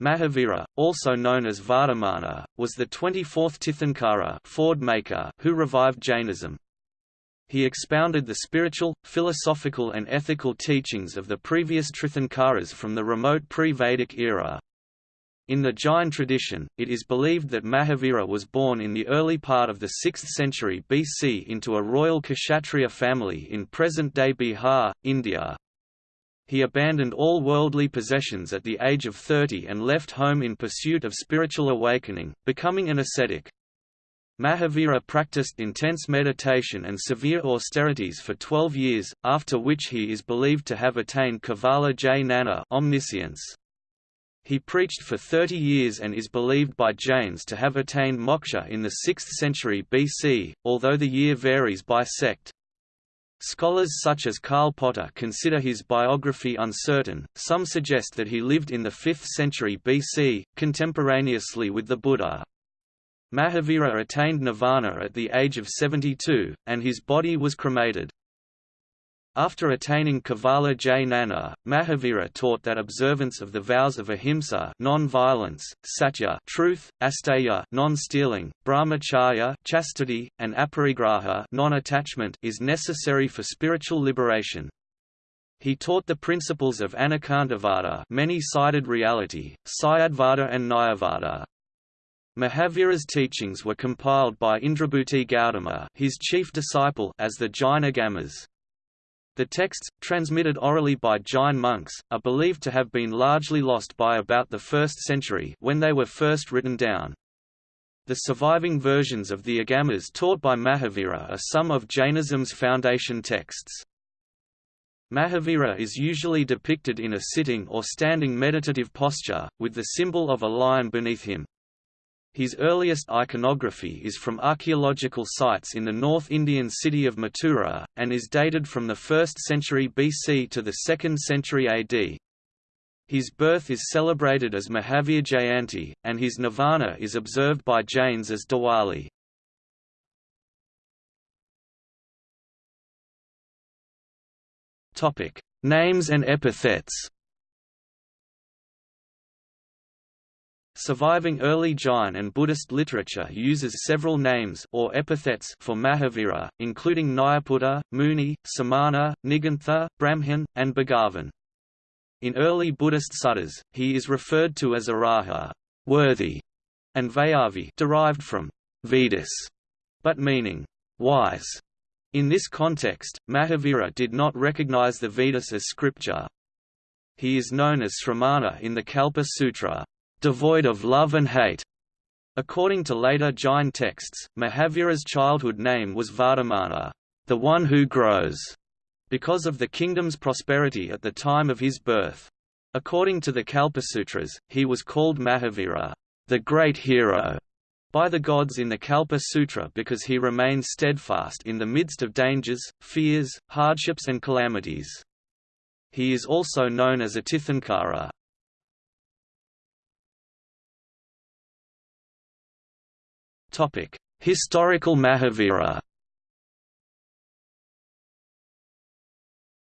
Mahavira, also known as Vardhamana, was the 24th Tirthankara Ford maker who revived Jainism. He expounded the spiritual, philosophical and ethical teachings of the previous Tirthankaras from the remote pre-Vedic era. In the Jain tradition, it is believed that Mahavira was born in the early part of the 6th century BC into a royal Kshatriya family in present-day Bihar, India. He abandoned all worldly possessions at the age of 30 and left home in pursuit of spiritual awakening, becoming an ascetic. Mahavira practiced intense meditation and severe austerities for 12 years, after which he is believed to have attained Kevala Jnana omniscience. He preached for 30 years and is believed by Jains to have attained moksha in the 6th century BC, although the year varies by sect. Scholars such as Karl Potter consider his biography uncertain, some suggest that he lived in the 5th century BC, contemporaneously with the Buddha. Mahavira attained nirvana at the age of 72, and his body was cremated. After attaining Kevala Jnana, Mahavira taught that observance of the vows of ahimsa non-violence, satya truth, asteya non-stealing, brahmacharya chastity, and aparigraha non-attachment is necessary for spiritual liberation. He taught the principles of Anekantavada many-sided reality, Syadvada and Nayavada. Mahavira's teachings were compiled by Indrabhuti Gautama his chief disciple as the Jain Agamas. The texts, transmitted orally by Jain monks, are believed to have been largely lost by about the 1st century when they were first written down. The surviving versions of the Agamas taught by Mahavira are some of Jainism's foundation texts. Mahavira is usually depicted in a sitting or standing meditative posture, with the symbol of a lion beneath him. His earliest iconography is from archaeological sites in the North Indian city of Mathura, and is dated from the 1st century BC to the 2nd century AD. His birth is celebrated as Mahavir Jayanti, and his nirvana is observed by Jains as Diwali. Names and epithets Surviving early Jain and Buddhist literature uses several names or epithets for Mahavira, including Nayaputta, Muni, Samana, Nigantha, Brahman, and Bhagavan. In early Buddhist suttas, he is referred to as Araha, worthy, and Vayavi derived from Vedas, but meaning wise. In this context, Mahavira did not recognize the Vedas as scripture. He is known as Sramana in the Kalpa Sutra, devoid of love and hate. According to later Jain texts, Mahavira's childhood name was Vardhamana, the one who grows, because of the kingdom's prosperity at the time of his birth. According to the Kalpasutras, he was called Mahavira, the great hero, by the gods in the Kalpa Sutra because he remained steadfast in the midst of dangers, fears, hardships and calamities. He is also known as a Historical Mahavira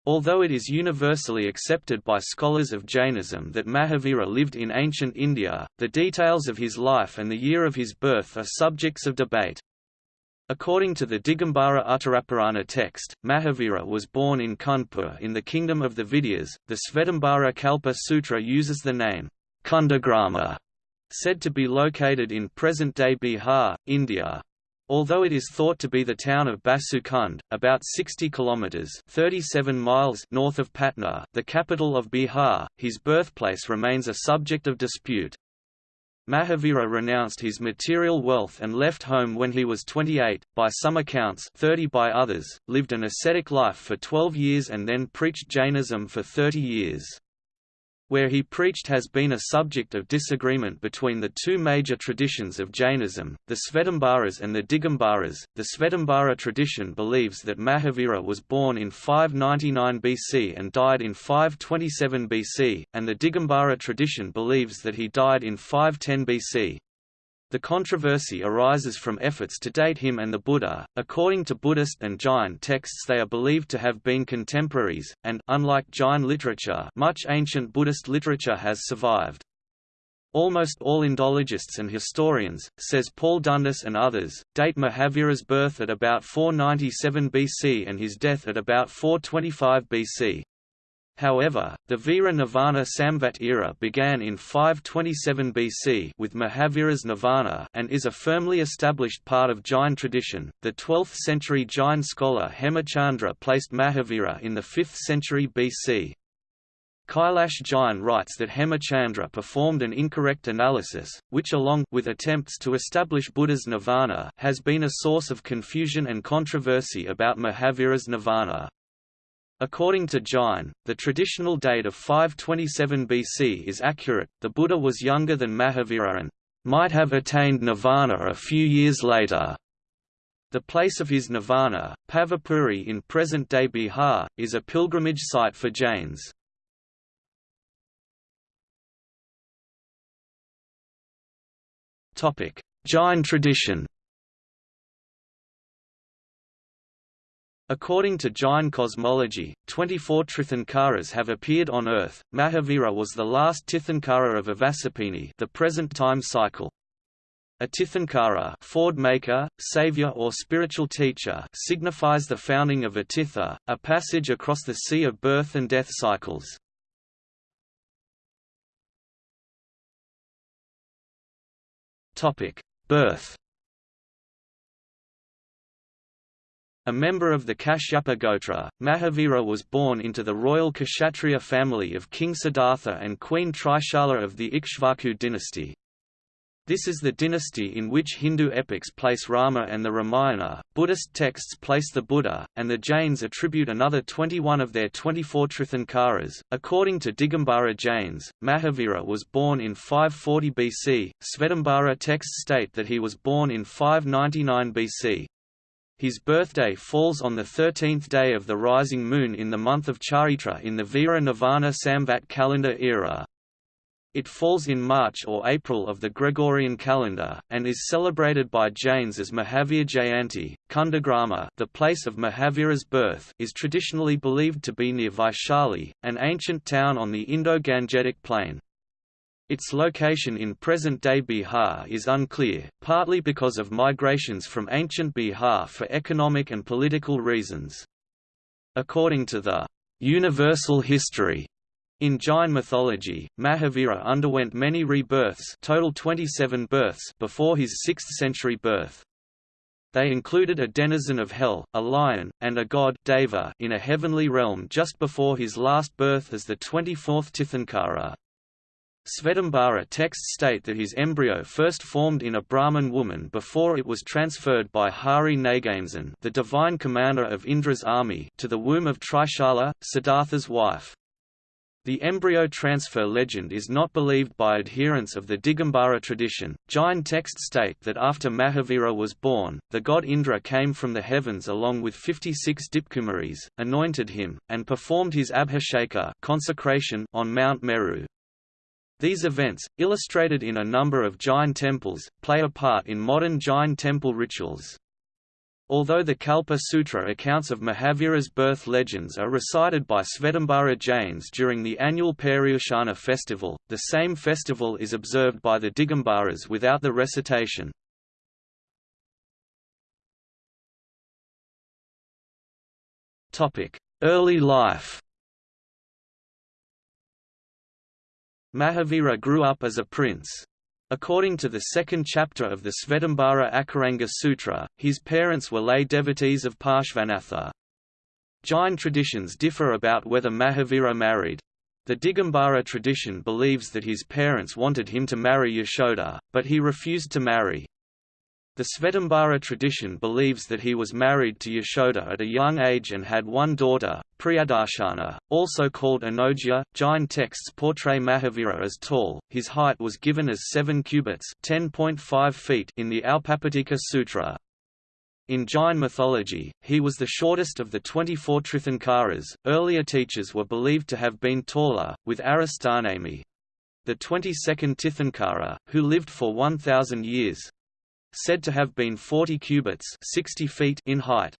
Although it is universally accepted by scholars of Jainism that Mahavira lived in ancient India, the details of his life and the year of his birth are subjects of debate. According to the Digambara Uttarapurana text, Mahavira was born in Kundpur in the kingdom of the Videhas. The Svetambara Kalpa Sutra uses the name Kundagrama said to be located in present-day Bihar, India. Although it is thought to be the town of Basukund, about 60 kilometers (37 miles) north of Patna, the capital of Bihar, his birthplace remains a subject of dispute. Mahavira renounced his material wealth and left home when he was 28, by some accounts 30 by others, lived an ascetic life for 12 years and then preached Jainism for 30 years where he preached has been a subject of disagreement between the two major traditions of Jainism, the Svetambaras and the Digambaras. The Svetambara tradition believes that Mahavira was born in 599 BC and died in 527 BC, and the Digambara tradition believes that he died in 510 BC. The controversy arises from efforts to date him and the Buddha. According to Buddhist and Jain texts, they are believed to have been contemporaries, and unlike Jain literature, much ancient Buddhist literature has survived. almost all Indologists and historians, says Paul Dundas and others, date Mahavira's birth at about 497 BC and his death at about 425 BC. However, the Vira Nirvana Samvat era began in 527 BC with Mahavira's Nirvana and is a firmly established part of Jain tradition. The 12th century Jain scholar Hemachandra placed Mahavira in the 5th century BC. Kailash Jain writes that Hemachandra performed an incorrect analysis, which along with attempts to establish Buddha's nirvana has been a source of confusion and controversy about Mahavira's nirvana. According to Jain, the traditional date of 527 BC is accurate, the Buddha was younger than Mahavira and might have attained nirvana a few years later. The place of his nirvana, Pavapuri in present-day Bihar, is a pilgrimage site for Jains. Jain tradition According to Jain cosmology, 24 Tirthankaras have appeared on Earth. Mahavira was the last Tirthankara of Avasarpini, the present time cycle. A Tirthankara, ford maker, savior or spiritual teacher, signifies the founding of a Tirtha, a passage across the sea of birth and death cycles. Topic: Birth A member of the Kashyapa Gotra, Mahavira was born into the royal Kshatriya family of King Siddhartha and Queen Trishala of the Ikshvaku dynasty. This is the dynasty in which Hindu epics place Rama and the Ramayana, Buddhist texts place the Buddha, and the Jains attribute another 21 of their 24 Tirthankaras. According to Digambara Jains, Mahavira was born in 540 BC. Svetambara texts state that he was born in 599 BC. His birthday falls on the 13th day of the rising moon in the month of Chaitra in the Vira Nirvana Samvat calendar era. It falls in March or April of the Gregorian calendar, and is celebrated by Jains as Mahavir Jayanti. Kundagrama the place of Mahavira's birth is traditionally believed to be near Vaishali, an ancient town on the Indo-Gangetic plain. Its location in present-day Bihar is unclear, partly because of migrations from ancient Bihar for economic and political reasons. According to the universal history in Jain mythology, Mahavira underwent many rebirths total 27 births before his 6th century birth. They included a denizen of hell, a lion, and a god Deva in a heavenly realm just before his last birth as the 24th Tirthankara. Svetambara texts state that his embryo first formed in a Brahman woman before it was transferred by Hari Nagamsan the divine commander of Indra's army to the womb of Trishala, Siddhartha's wife. The embryo transfer legend is not believed by adherents of the Digambara tradition. Jain texts state that after Mahavira was born, the god Indra came from the heavens along with 56 Dipkumaris, anointed him, and performed his abhisheka consecration on Mount Meru. These events, illustrated in a number of Jain temples, play a part in modern Jain temple rituals. Although the Kalpa Sutra accounts of Mahavira's birth legends are recited by Svetambara Jains during the annual Paryushana festival, the same festival is observed by the Digambaras without the recitation. Early life Mahavira grew up as a prince. According to the second chapter of the Svetambara Akaranga Sutra, his parents were lay devotees of Parshvanatha. Jain traditions differ about whether Mahavira married. The Digambara tradition believes that his parents wanted him to marry Yashoda, but he refused to marry. The Svetambara tradition believes that he was married to Yashoda at a young age and had one daughter, Priyadarshana, also called Anojya. Jain texts portray Mahavira as tall, his height was given as 7 cubits (10.5 feet in the Aupapatika Sutra. In Jain mythology, he was the shortest of the 24 Tirthankaras. Earlier teachers were believed to have been taller, with Arishtanemi, the 22nd Tirthankara, who lived for 1,000 years, said to have been 40 cubits 60 feet in height.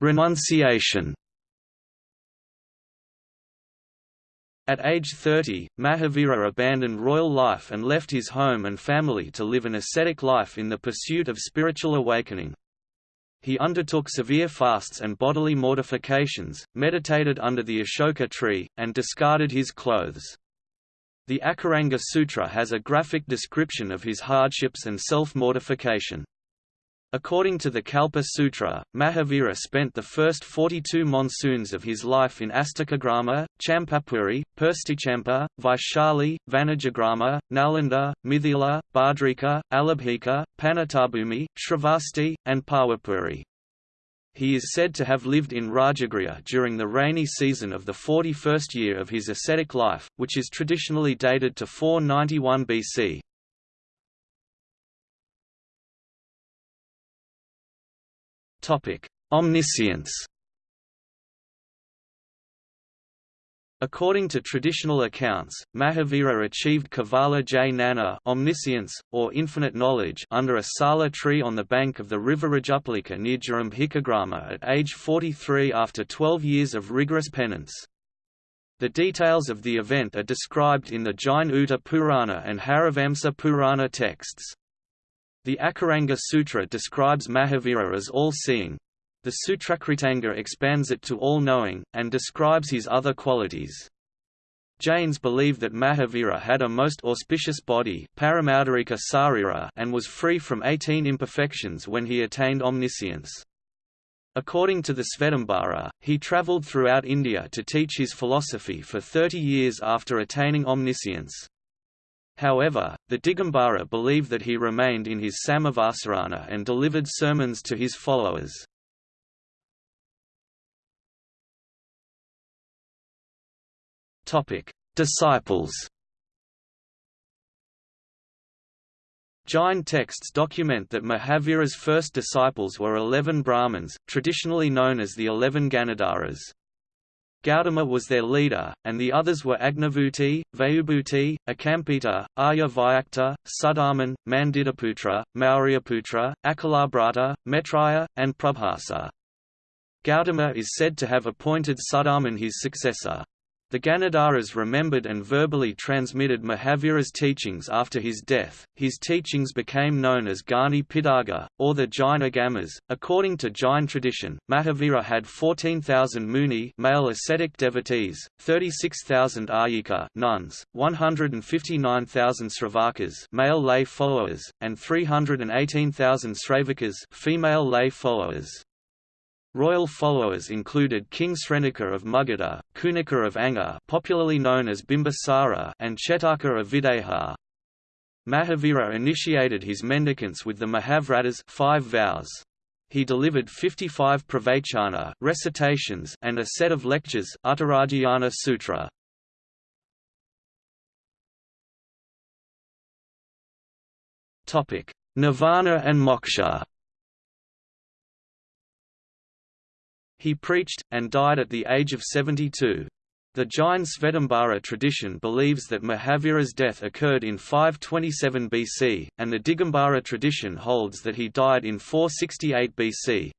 Renunciation At age 30, Mahavira abandoned royal life and left his home and family to live an ascetic life in the pursuit of spiritual awakening. He undertook severe fasts and bodily mortifications, meditated under the Ashoka tree, and discarded his clothes. The Akaranga Sutra has a graphic description of his hardships and self-mortification. According to the Kalpa Sutra, Mahavira spent the first 42 monsoons of his life in Astakagrama, Champapuri, Purstichampa, Vaishali, Vanajagrama, Nalanda, Mithila, Bhadrika, Alabhika, Panatabhumi, Shravasti, and Pawapuri. He is said to have lived in Rajagriha during the rainy season of the 41st year of his ascetic life, which is traditionally dated to 491 BC. Omniscience According to traditional accounts, Mahavira achieved Kevala Jnana omniscience, or infinite knowledge under a sala tree on the bank of the river Rajuplika near Jarumbhikagrama at age 43 after 12 years of rigorous penance. The details of the event are described in the Jain Uttara Purana and Harivamsa Purana texts. The Akaranga Sutra describes Mahavira as all-seeing. The Sutrakritanga expands it to all-knowing, and describes his other qualities. Jains believe that Mahavira had a most auspicious body and was free from 18 imperfections when he attained omniscience. According to the Svetambara, he travelled throughout India to teach his philosophy for 30 years after attaining omniscience. However, the Digambara believe that he remained in his Samavasarana and delivered sermons to his followers. Disciples Jain texts document that Mahavira's first disciples were eleven Brahmins, traditionally known as the eleven Ganadharas. Gautama was their leader, and the others were Agnibhuti, Vayubhuti, Akampita, Arya Vyakta, Sudharman, Mandidaputra, Mauryaputra, Acalabhrata, Metraya, and Prabhasa. Gautama is said to have appointed Sudharman his successor. The Ganadharas remembered and verbally transmitted Mahavira's teachings after his death. His teachings became known as Gani Pidaga, or the Jain Agamas. According to Jain tradition, Mahavira had 14,000 Muni male ascetic devotees, 36,000 Ayika nuns, 159,000 Sravakas male lay followers, and 318,000 Sravakas female lay followers. Royal followers included King Srenika of Magadha, Kunika of Anga popularly known as Bimbisara and Chetaka of Videha. Mahavira initiated his mendicants with the Mahavratas five vows. He delivered 55 pravachana recitations and a set of lectures Uttaradhyayana Sutra. Nirvana and moksha He preached, and died at the age of 72. The Jain Svetambara tradition believes that Mahavira's death occurred in 527 BC, and the Digambara tradition holds that he died in 468 BC.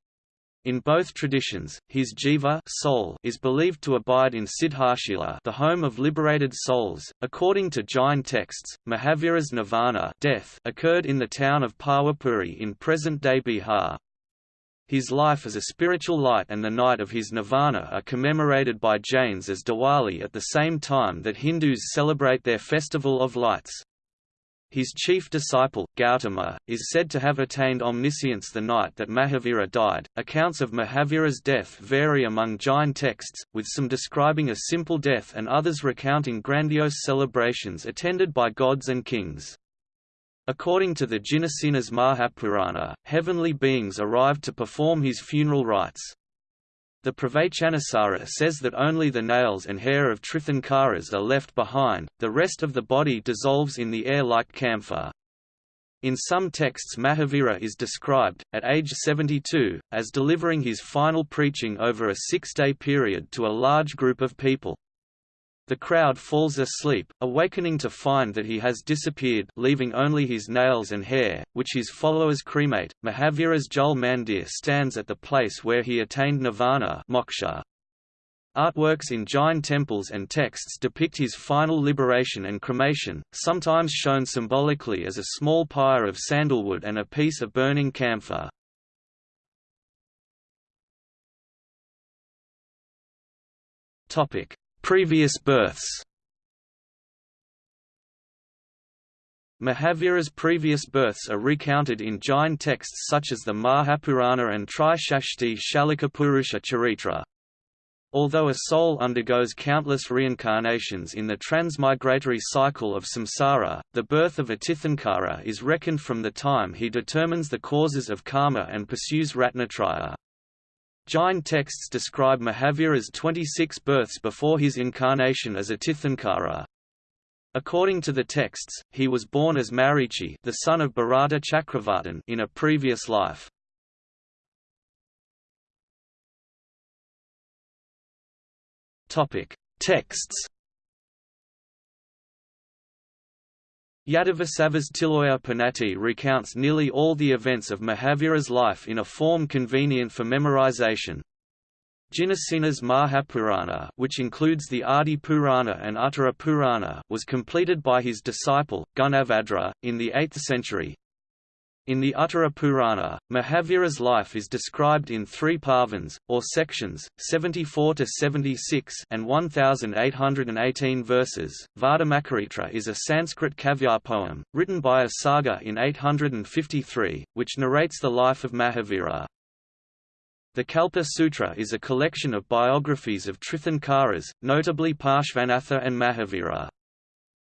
In both traditions, his jiva soul is believed to abide in Siddhashila, the home of liberated souls. According to Jain texts, Mahavira's nirvana death occurred in the town of Pawapuri in present-day Bihar. His life as a spiritual light and the night of his nirvana are commemorated by Jains as Diwali at the same time that Hindus celebrate their festival of lights. His chief disciple, Gautama, is said to have attained omniscience the night that Mahavira died. Accounts of Mahavira's death vary among Jain texts, with some describing a simple death and others recounting grandiose celebrations attended by gods and kings. According to the Jinasena's Mahapurana, heavenly beings arrived to perform his funeral rites. The Pravachanasara says that only the nails and hair of Tirthankaras are left behind, the rest of the body dissolves in the air like camphor. In some texts Mahavira is described, at age 72, as delivering his final preaching over a six-day period to a large group of people. The crowd falls asleep, awakening to find that he has disappeared leaving only his nails and hair, which his followers cremate. Mahavira's Jal Mandir stands at the place where he attained nirvana moksha. Artworks in Jain temples and texts depict his final liberation and cremation, sometimes shown symbolically as a small pyre of sandalwood and a piece of burning camphor. Previous births Mahavira's previous births are recounted in Jain texts such as the Mahapurana and Trishashti Shalikapurusha Charitra. Although a soul undergoes countless reincarnations in the transmigratory cycle of samsara, the birth of a Tirthankara is reckoned from the time he determines the causes of karma and pursues Ratnatraya. Jain texts describe Mahavira's 26 births before his incarnation as a Tirthankara. According to the texts, he was born as Marichi the son of Bharata Chakravartin in a previous life. Texts Yadavasava's Tiloya Panati recounts nearly all the events of Mahavira's life in a form convenient for memorization. Jinasena's Mahapurana which includes the Adi Purana and Uttara Purana was completed by his disciple, Gunabhadra, in the 8th century. In the Uttara Purana, Mahavira's life is described in three parvans, or sections, 74 to 76 and 1,818 verses. Vardhamakaritra is a Sanskrit kavya poem, written by Asaga in 853, which narrates the life of Mahavira. The Kalpa Sutra is a collection of biographies of Tirthankaras, notably Parshvanatha and Mahavira.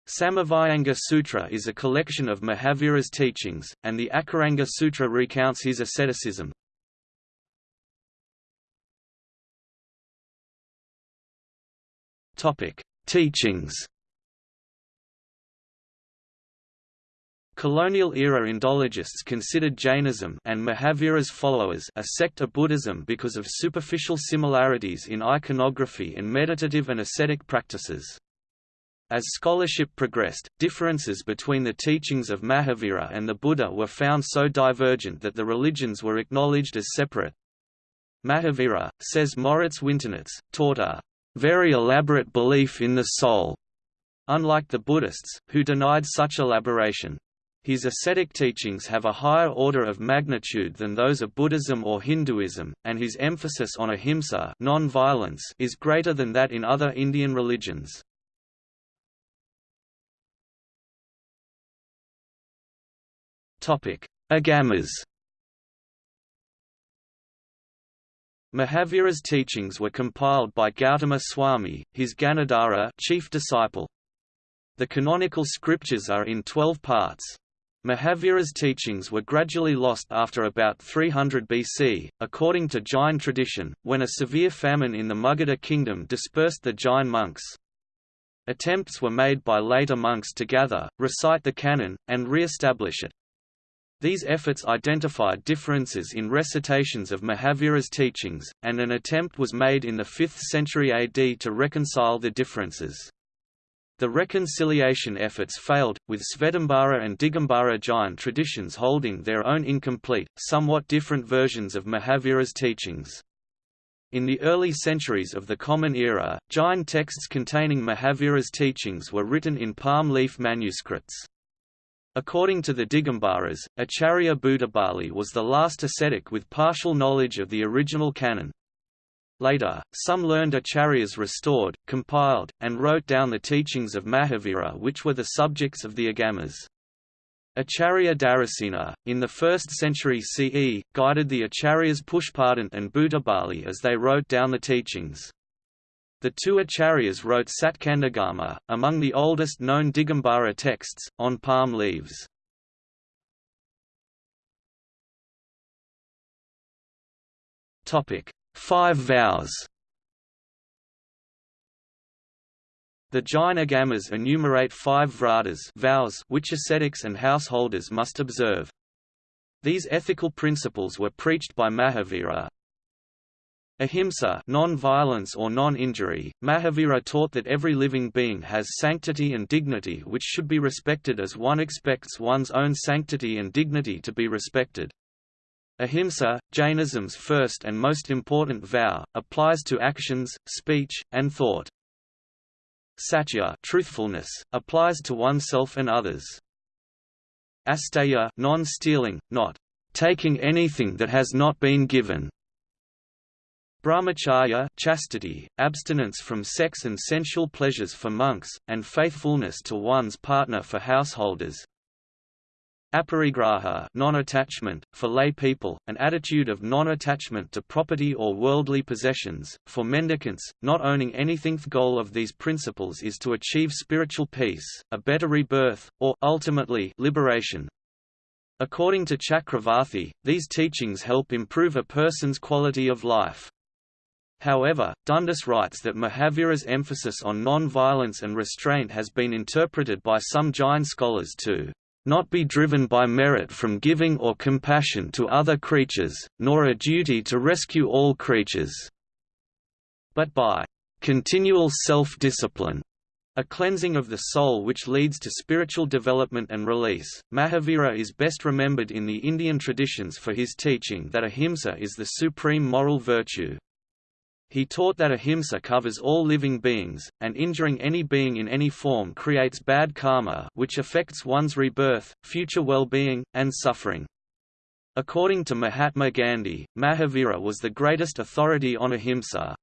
Samavayanga Sutra is a collection of Mahavira's teachings, and the Akaranga Sutra recounts his asceticism. Teachings Colonial-era Indologists considered Jainism and Mahavira's followers a sect of Buddhism because of superficial similarities in iconography and meditative and ascetic practices. As scholarship progressed, differences between the teachings of Mahavira and the Buddha were found so divergent that the religions were acknowledged as separate. Mahavira, says Moritz Winternitz, taught a very elaborate belief in the soul, unlike the Buddhists, who denied such elaboration. His ascetic teachings have a higher order of magnitude than those of Buddhism or Hinduism, and his emphasis on ahimsa non-violence is greater than that in other Indian religions. Agamas Mahavira's teachings were compiled by Gautama Swami, his Ganadhara chief disciple. The canonical scriptures are in twelve parts. Mahavira's teachings were gradually lost after about 300 BC, according to Jain tradition, when a severe famine in the Magadha kingdom dispersed the Jain monks. Attempts were made by later monks to gather, recite the canon, and re-establish it. These efforts identified differences in recitations of Mahavira's teachings, and an attempt was made in the 5th century AD to reconcile the differences. The reconciliation efforts failed, with Svetambara and Digambara Jain traditions holding their own incomplete, somewhat different versions of Mahavira's teachings. In the early centuries of the Common Era, Jain texts containing Mahavira's teachings were written in palm leaf manuscripts. According to the Digambaras, Acharya Buddhabali was the last ascetic with partial knowledge of the original canon. Later, some learned acharyas restored, compiled, and wrote down the teachings of Mahavira which were the subjects of the Agamas. Acharya Dharasena, in the 1st century CE, guided the acharyas Pushpadant and Bhutabali as they wrote down the teachings. The two acharyas wrote Satkhandagama, among the oldest known Digambara texts, on palm leaves. Five vows The Jain Agamas enumerate five vratas vows which ascetics and householders must observe. These ethical principles were preached by Mahavira. Ahimsa non-violence or non-injury, Mahavira taught that every living being has sanctity and dignity which should be respected as one expects one's own sanctity and dignity to be respected. Ahimsa, Jainism's first and most important vow, applies to actions, speech, and thought. Satya truthfulness, applies to oneself and others. Asteya non-stealing, not taking anything that has not been given. Brahmacharya chastity, abstinence from sex and sensual pleasures for monks, and faithfulness to one's partner for householders. Aparigraha non-attachment, for lay people, an attitude of non-attachment to property or worldly possessions. For mendicants, not owning anything the goal of these principles is to achieve spiritual peace, a better rebirth, or ultimately liberation. According to Chakravarti, these teachings help improve a person's quality of life. However, Dundas writes that Mahavira's emphasis on non-violence and restraint has been interpreted by some Jain scholars to not be driven by merit from giving or compassion to other creatures, nor a duty to rescue all creatures, but by continual self-discipline, a cleansing of the soul which leads to spiritual development and release. Mahavira is best remembered in the Indian traditions for his teaching that ahimsa is the supreme moral virtue. He taught that ahimsa covers all living beings, and injuring any being in any form creates bad karma which affects one's rebirth, future well-being, and suffering. According to Mahatma Gandhi, Mahavira was the greatest authority on ahimsa.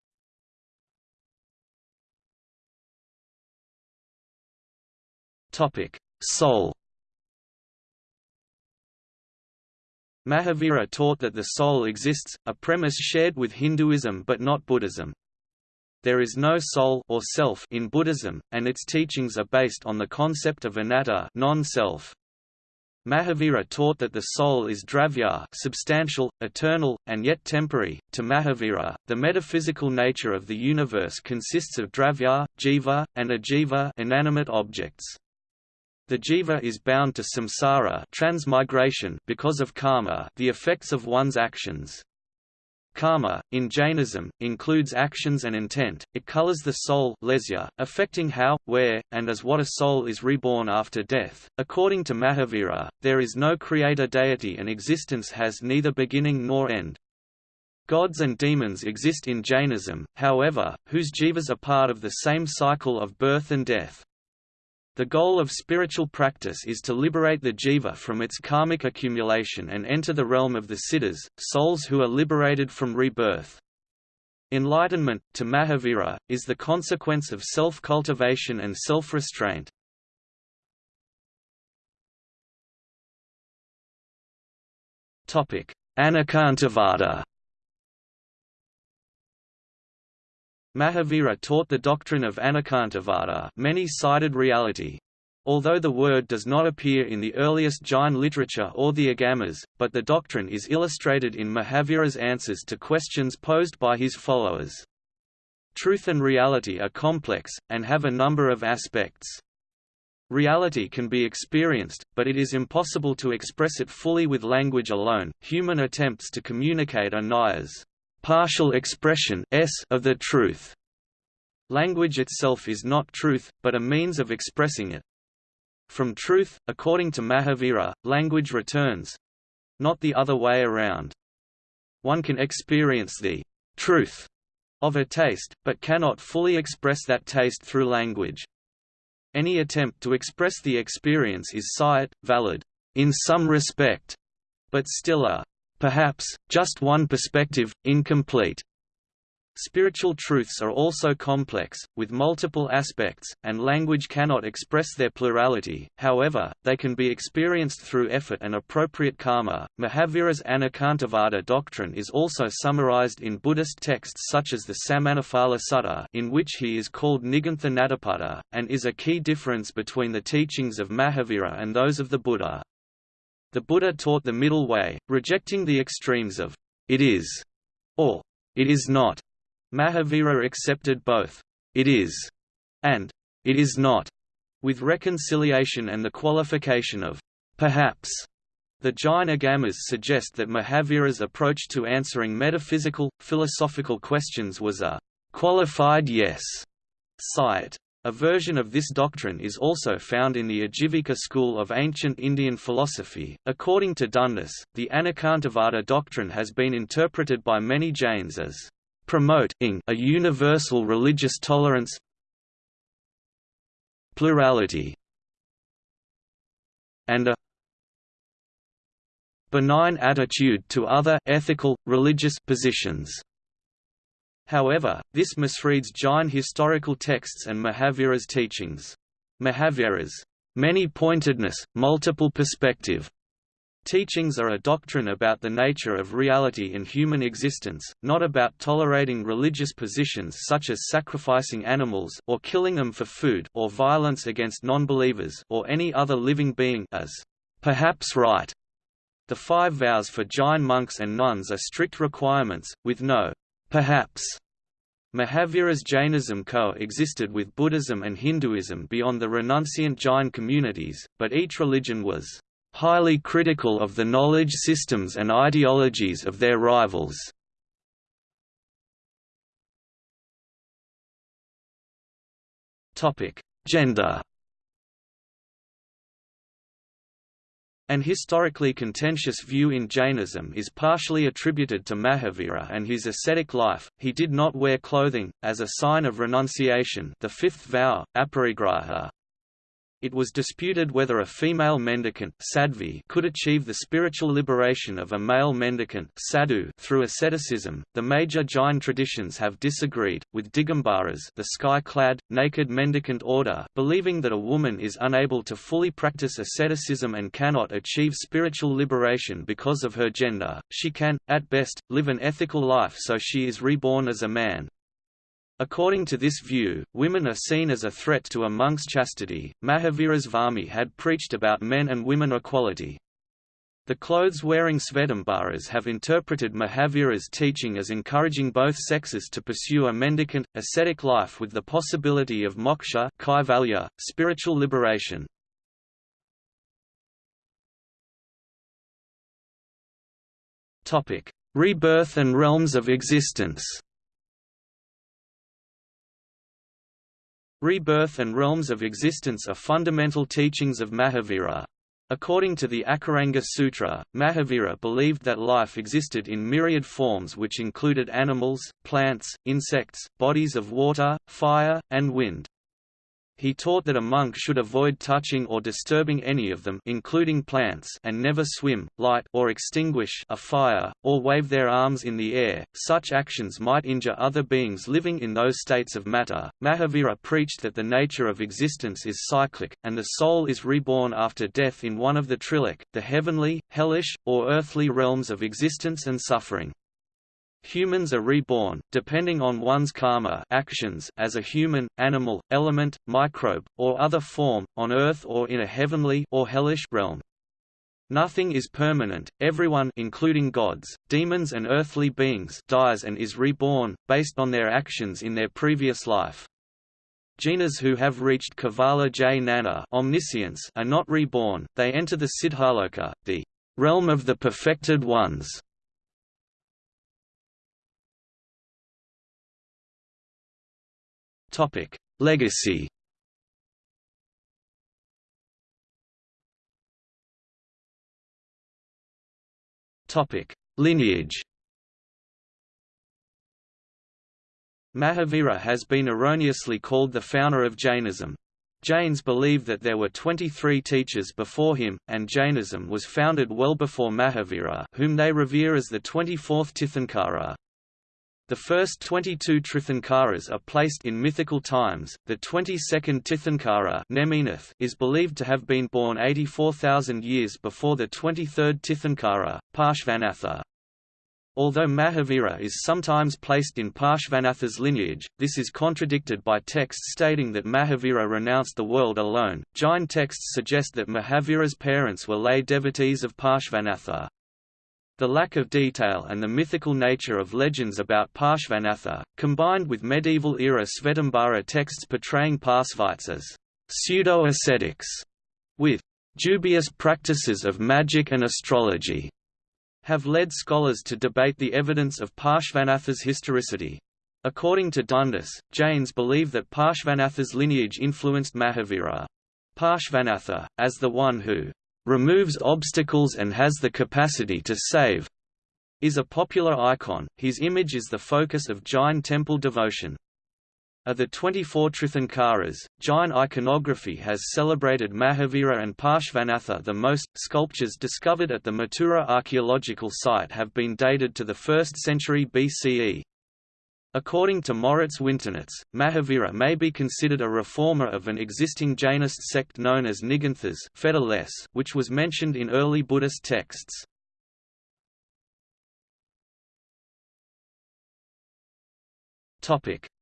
Soul Mahavira taught that the soul exists, a premise shared with Hinduism but not Buddhism. There is no soul or self in Buddhism, and its teachings are based on the concept of anatta non-self. Mahavira taught that the soul is dravya substantial, eternal, and yet temporary. To Mahavira, the metaphysical nature of the universe consists of dravya, jiva, and ajiva inanimate objects. The jiva is bound to samsara transmigration because of karma the effects of one's actions. Karma, in Jainism, includes actions and intent, it colors the soul lesya, affecting how, where, and as what a soul is reborn after death. According to Mahavira, there is no creator deity and existence has neither beginning nor end. Gods and demons exist in Jainism, however, whose jivas are part of the same cycle of birth and death. The goal of spiritual practice is to liberate the jiva from its karmic accumulation and enter the realm of the siddhas, souls who are liberated from rebirth. Enlightenment, to Mahavira, is the consequence of self-cultivation and self-restraint. Anekantavada Mahavira taught the doctrine of Anekantavada many-sided reality. Although the word does not appear in the earliest Jain literature or the Agamas, but the doctrine is illustrated in Mahavira's answers to questions posed by his followers. Truth and reality are complex, and have a number of aspects. Reality can be experienced, but it is impossible to express it fully with language alone. Human attempts to communicate are nayas partial expression s of the truth. Language itself is not truth, but a means of expressing it. From truth, according to Mahavira, language returns not the other way around. One can experience the truth of a taste, but cannot fully express that taste through language. Any attempt to express the experience is syat, valid, in some respect, but still a Perhaps, just one perspective, incomplete. Spiritual truths are also complex, with multiple aspects, and language cannot express their plurality, however, they can be experienced through effort and appropriate karma. Mahavira's Anekantavada doctrine is also summarized in Buddhist texts such as the Samannaphala Sutta, in which he is called Nigantha Nataputta, and is a key difference between the teachings of Mahavira and those of the Buddha. The Buddha taught the middle way, rejecting the extremes of it is or it is not. Mahavira accepted both it is and it is not, with reconciliation and the qualification of perhaps. The Jain Agamas suggest that Mahavira's approach to answering metaphysical, philosophical questions was a qualified yes. Syat. A version of this doctrine is also found in the Ajivika school of ancient Indian philosophy. According to Dundas, the Anekantavada doctrine has been interpreted by many Jains as promoting a universal religious tolerance, plurality, and a benign attitude to other ethical, religious positions. However, this misreads Jain historical texts and Mahavira's teachings. Mahavira's many-pointedness, multiple perspective teachings are a doctrine about the nature of reality in human existence, not about tolerating religious positions such as sacrificing animals or killing them for food or violence against non-believers or any other living being as perhaps right. The five vows for Jain monks and nuns are strict requirements, with no perhaps. Mahavira's Jainism co-existed with Buddhism and Hinduism beyond the renunciant Jain communities, but each religion was highly critical of the knowledge systems and ideologies of their rivals. Gender An historically contentious view in Jainism is partially attributed to Mahavira and his ascetic life. He did not wear clothing, as a sign of renunciation the fifth vow, aparigraha, it was disputed whether a female mendicant sadhvi could achieve the spiritual liberation of a male mendicant sadhu through asceticism. The major Jain traditions have disagreed, with Digambaras, the sky-clad, naked mendicant order, believing that a woman is unable to fully practice asceticism and cannot achieve spiritual liberation because of her gender. She can, at best, live an ethical life so she is reborn as a man, According to this view, women are seen as a threat to a monk's chastity. Mahavira's Varmi had preached about men and women equality. The clothes-wearing Svetambaras have interpreted Mahavira's teaching as encouraging both sexes to pursue a mendicant, ascetic life with the possibility of moksha kaivalya, spiritual liberation. Rebirth and realms of existence Rebirth and realms of existence are fundamental teachings of Mahavira. According to the Akaranga Sutra, Mahavira believed that life existed in myriad forms which included animals, plants, insects, bodies of water, fire, and wind. He taught that a monk should avoid touching or disturbing any of them including plants and never swim, light or extinguish a fire, or wave their arms in the air, such actions might injure other beings living in those states of matter. Mahavira preached that the nature of existence is cyclic, and the soul is reborn after death in one of the trilok, the heavenly, hellish, or earthly realms of existence and suffering. Humans are reborn, depending on one's karma actions as a human, animal, element, microbe, or other form, on Earth or in a heavenly or hellish realm. Nothing is permanent, everyone including gods, demons and earthly beings dies and is reborn, based on their actions in their previous life. Jinas who have reached Kevala Jnana omniscience are not reborn, they enter the Siddhaloka, the realm of the perfected ones. Topic: Legacy. Topic: Lineage. Mahavira has been erroneously called the founder of Jainism. Jains believe that there were 23 teachers before him, and Jainism was founded well before Mahavira whom they revere as the 24th Tirthankara. The first 22 Tirthankaras are placed in mythical times. The 22nd Tirthankara Neminath is believed to have been born 84,000 years before the 23rd Tirthankara, Parshvanatha. Although Mahavira is sometimes placed in Parshvanatha's lineage, this is contradicted by texts stating that Mahavira renounced the world alone. Jain texts suggest that Mahavira's parents were lay devotees of Parshvanatha. The lack of detail and the mythical nature of legends about Parshvanatha, combined with medieval-era Svetambara texts portraying Parsvites as pseudo-ascetics, with dubious practices of magic and astrology, have led scholars to debate the evidence of Parshvanatha's historicity. According to Dundas, Jains believe that Parshvanatha's lineage influenced Mahavira. Parshvanatha, as the one who removes obstacles and has the capacity to save, is a popular icon. His image is the focus of Jain temple devotion. Of the 24 Tirthankaras, Jain iconography has celebrated Mahavira and Parshvanatha the most. Sculptures discovered at the Mathura archaeological site have been dated to the 1st century BCE. According to Moritz Winternitz, Mahavira may be considered a reformer of an existing Jainist sect known as Niganthas which was mentioned in early Buddhist texts.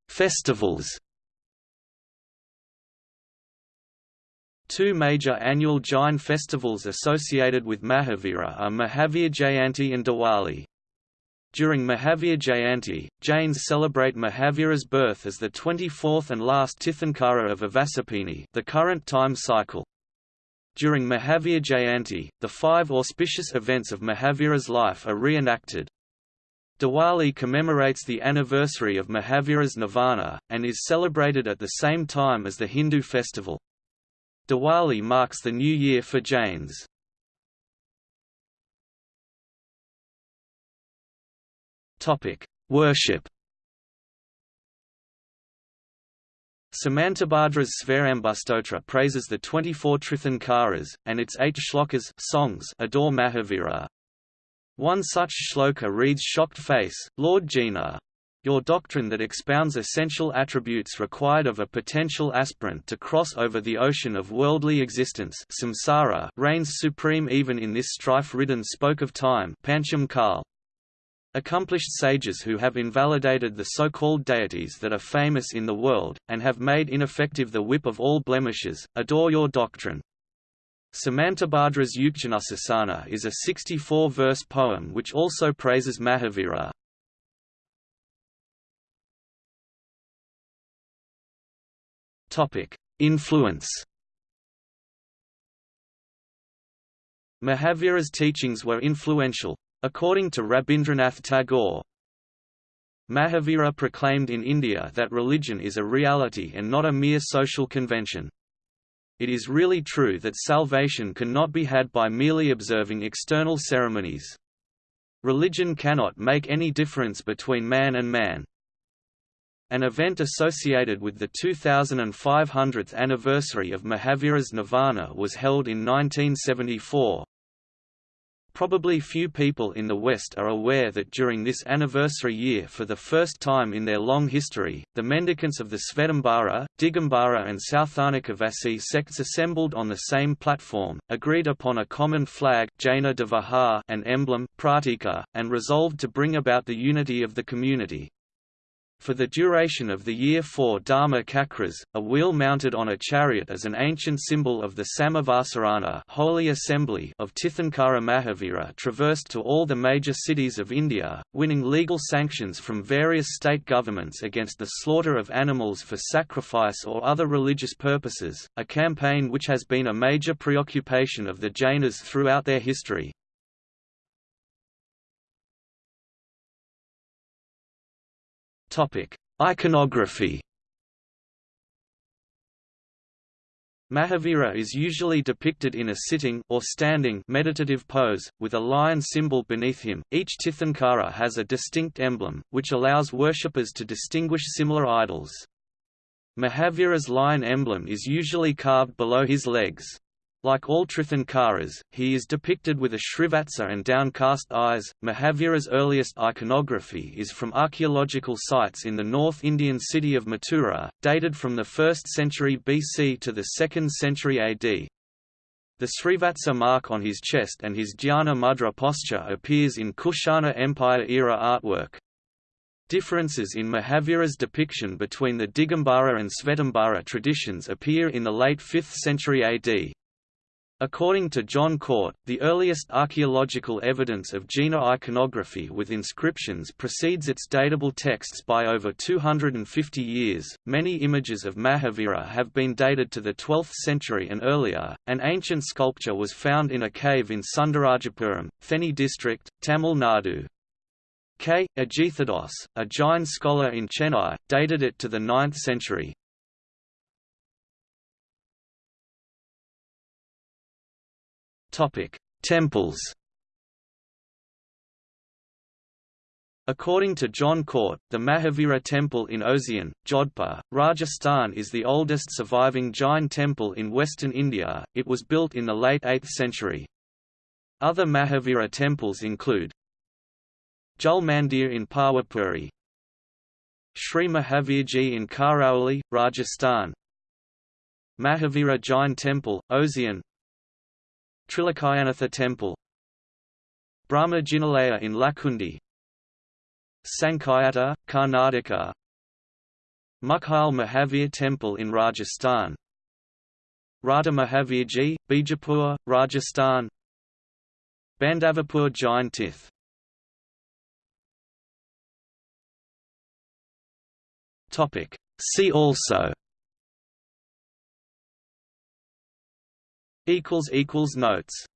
Festivals Two major annual Jain festivals associated with Mahavira are Mahavir Jayanti and Diwali. During Mahavir Jayanti, Jains celebrate Mahavira's birth as the 24th and last Tirthankara of Avasarpini the current time cycle. During Mahavir Jayanti, the five auspicious events of Mahavira's life are reenacted. Diwali commemorates the anniversary of Mahavira's nirvana, and is celebrated at the same time as the Hindu festival. Diwali marks the new year for Jains. Topic: Worship. Samantabhadra's Svayambhustotra praises the 24 Tirthankaras, and its eight shlokas songs adore Mahavira. One such shloka reads shocked face, Lord Jina. Your doctrine that expounds essential attributes required of a potential aspirant to cross over the ocean of worldly existence samsara reigns supreme even in this strife-ridden spoke of time Pancham Kal. Accomplished sages who have invalidated the so-called deities that are famous in the world, and have made ineffective the whip of all blemishes, adore your doctrine. Samantabhadra's Yuktyanusasana is a 64-verse poem which also praises Mahavira. Influence Mahavira's teachings were influential, According to Rabindranath Tagore, Mahavira proclaimed in India that religion is a reality and not a mere social convention. It is really true that salvation cannot be had by merely observing external ceremonies. Religion cannot make any difference between man and man. An event associated with the 2500th anniversary of Mahavira's Nirvana was held in 1974, Probably few people in the West are aware that during this anniversary year for the first time in their long history, the mendicants of the Svetambara, Digambara and Sthanakavasi sects assembled on the same platform, agreed upon a common flag Jaina and emblem pratika, and resolved to bring about the unity of the community. For the duration of the year four Dharma Chakras, a wheel mounted on a chariot as an ancient symbol of the Samavasarana Holy Assembly of Tirthankara Mahavira traversed to all the major cities of India, winning legal sanctions from various state governments against the slaughter of animals for sacrifice or other religious purposes, a campaign which has been a major preoccupation of the Jainas throughout their history. Topic: Iconography. Mahavira is usually depicted in a sitting or standing meditative pose, with a lion symbol beneath him. Each Tirthankara has a distinct emblem, which allows worshippers to distinguish similar idols. Mahavira's lion emblem is usually carved below his legs. Like all Tirthankaras, he is depicted with a shrivatsa and downcast eyes. Mahavira's earliest iconography is from archaeological sites in the North Indian city of Mathura, dated from the 1st century BC to the 2nd century AD. The Srivatsa mark on his chest and his Dhyana Mudra posture appears in Kushana Empire-era artwork. Differences in Mahavira's depiction between the Digambara and Svetambara traditions appear in the late 5th century AD. According to John Cort, the earliest archaeological evidence of Jaina iconography with inscriptions precedes its datable texts by over 250 years. Many images of Mahavira have been dated to the 12th century and earlier. An ancient sculpture was found in a cave in Sundarajapuram, Theni district, Tamil Nadu. K. Ajithadoss, a Jain scholar in Chennai, dated it to the 9th century. Temples According to John Cort, the Mahavira Temple in Osian, Jodhpur, Rajasthan is the oldest surviving Jain temple in western India, it was built in the late 8th century. Other Mahavira temples include Jal Mandir in Pawapuri Sri Mahavirji in Karauli, Rajasthan Mahavira Jain Temple, Osian Trilokayanatha Temple. Brahma Jinalaya in Lakkundi. Sankhayata, Karnataka. Muchhal Mahavir Temple in Rajasthan. Radha Mahavirji, Bijapur, Rajasthan. Bandavapur Jain Tith See also Notes